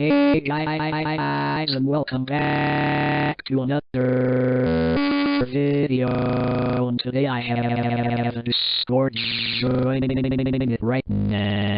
Hey guys and welcome back to another video and today I have a Discord joining right now.